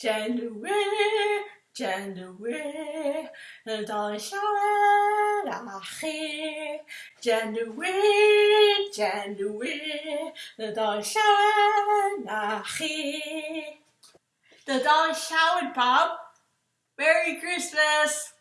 January, January, the dollar shower. January, January, the dollar shower. The dollar showered Bob. Merry Christmas!